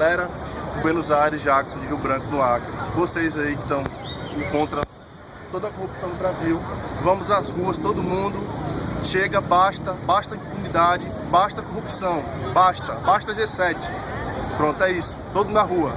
Galera, Buenos Aires, Jackson, de Rio Branco, no Acre, vocês aí que estão contra toda a corrupção no Brasil, vamos às ruas, todo mundo, chega, basta, basta impunidade, basta corrupção, basta, basta G7. Pronto, é isso, todo na rua.